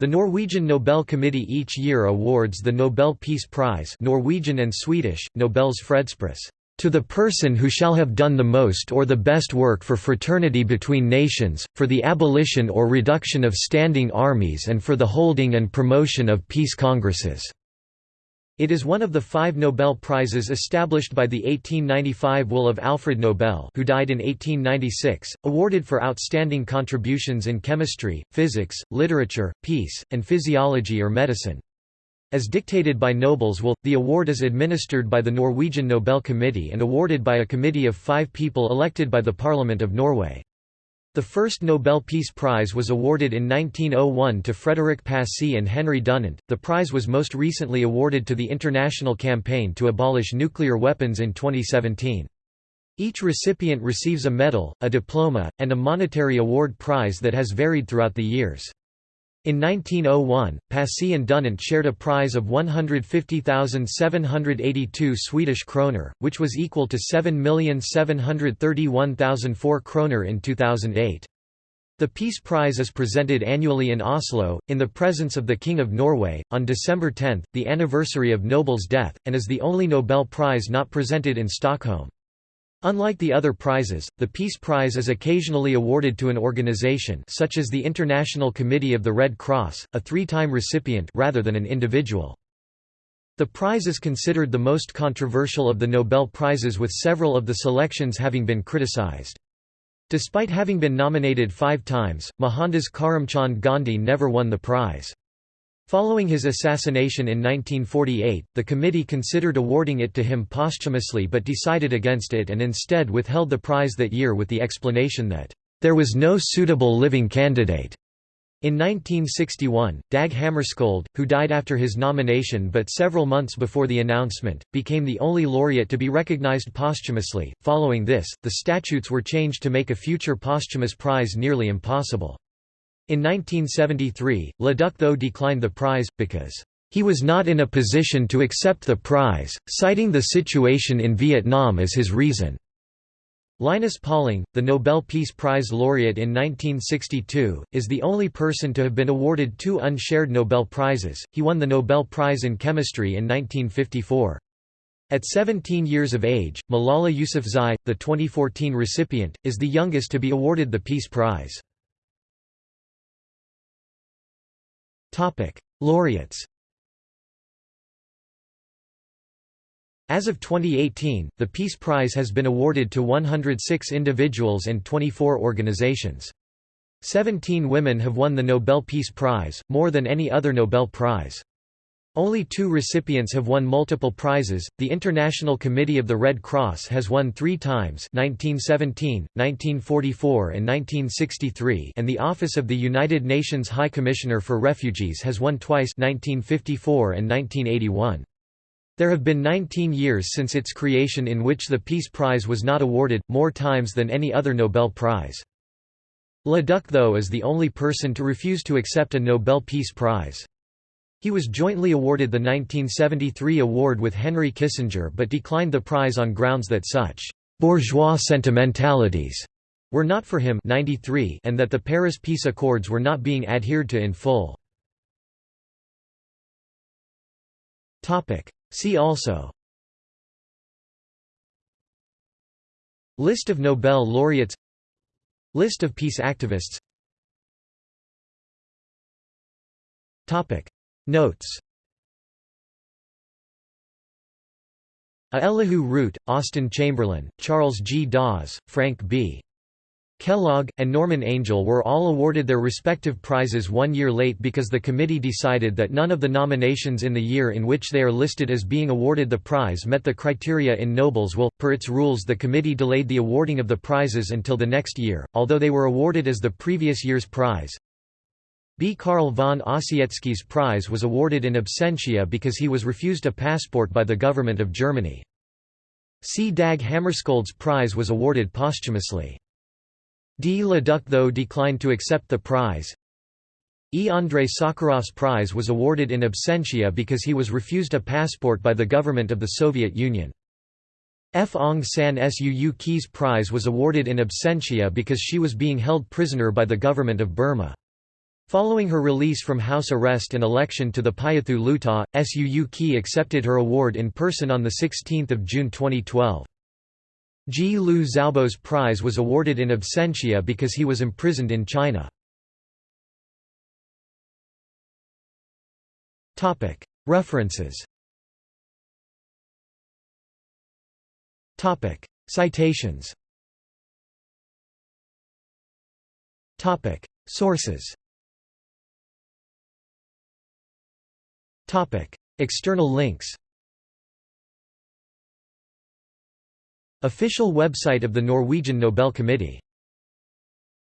The Norwegian Nobel Committee each year awards the Nobel Peace Prize Norwegian and Swedish, Nobels Fredspris, to the person who shall have done the most or the best work for fraternity between nations, for the abolition or reduction of standing armies and for the holding and promotion of peace congresses." It is one of the five Nobel Prizes established by the 1895 will of Alfred Nobel who died in 1896, awarded for outstanding contributions in chemistry, physics, literature, peace, and physiology or medicine. As dictated by Nobel's will, the award is administered by the Norwegian Nobel Committee and awarded by a committee of five people elected by the Parliament of Norway. The first Nobel Peace Prize was awarded in 1901 to Frédéric Passy and Henry Dunant. The prize was most recently awarded to the International Campaign to Abolish Nuclear Weapons in 2017. Each recipient receives a medal, a diploma, and a monetary award prize that has varied throughout the years. In 1901, Passy and Dunant shared a prize of 150,782 Swedish kroner, which was equal to 7,731,004 kroner in 2008. The Peace Prize is presented annually in Oslo, in the presence of the King of Norway, on December 10, the anniversary of Nobel's death, and is the only Nobel Prize not presented in Stockholm. Unlike the other prizes, the Peace Prize is occasionally awarded to an organization such as the International Committee of the Red Cross, a three-time recipient rather than an individual. The prize is considered the most controversial of the Nobel Prizes with several of the selections having been criticized. Despite having been nominated five times, Mohandas Karamchand Gandhi never won the prize. Following his assassination in 1948, the committee considered awarding it to him posthumously but decided against it and instead withheld the prize that year with the explanation that, "...there was no suitable living candidate." In 1961, Dag Hammarskjöld, who died after his nomination but several months before the announcement, became the only laureate to be recognized posthumously. Following this, the statutes were changed to make a future posthumous prize nearly impossible. In 1973, Le Duc Tho declined the prize, because he was not in a position to accept the prize, citing the situation in Vietnam as his reason. Linus Pauling, the Nobel Peace Prize laureate in 1962, is the only person to have been awarded two unshared Nobel Prizes. He won the Nobel Prize in Chemistry in 1954. At 17 years of age, Malala Yousafzai, the 2014 recipient, is the youngest to be awarded the Peace Prize. Topic: Laureates. As of 2018, the Peace Prize has been awarded to 106 individuals and 24 organizations. 17 women have won the Nobel Peace Prize, more than any other Nobel Prize. Only two recipients have won multiple prizes. The International Committee of the Red Cross has won three times 1917, 1944 and 1963 and the Office of the United Nations High Commissioner for Refugees has won twice 1954 and 1981. There have been 19 years since its creation in which the Peace Prize was not awarded, more times than any other Nobel Prize. Le Duc Tho is the only person to refuse to accept a Nobel Peace Prize. He was jointly awarded the 1973 award with Henry Kissinger but declined the prize on grounds that such «bourgeois sentimentalities» were not for him 93 and that the Paris Peace Accords were not being adhered to in full. See also List of Nobel laureates List of peace activists Notes A Elihu Root, Austen Chamberlain, Charles G. Dawes, Frank B. Kellogg, and Norman Angell were all awarded their respective prizes one year late because the committee decided that none of the nominations in the year in which they are listed as being awarded the prize met the criteria in Nobel's will. Per its rules, the committee delayed the awarding of the prizes until the next year, although they were awarded as the previous year's prize. B. Carl von Ossietzky's prize was awarded in absentia because he was refused a passport by the government of Germany. C. Dag Hammarskjöld's prize was awarded posthumously. D. Le Duc Tho declined to accept the prize. E. Andrei Sakharov's prize was awarded in absentia because he was refused a passport by the government of the Soviet Union. F. Aung San Suu Kyi's prize was awarded in absentia because she was being held prisoner by the government of Burma. Following her release from house arrest and election to the Pyithu Hluttaw, Suu Kyi accepted her award in person on 16 June 2012. Ji Liu Xiaobo's prize was awarded in absentia because he was imprisoned in China. References Citations Sources External links Official website of the Norwegian Nobel Committee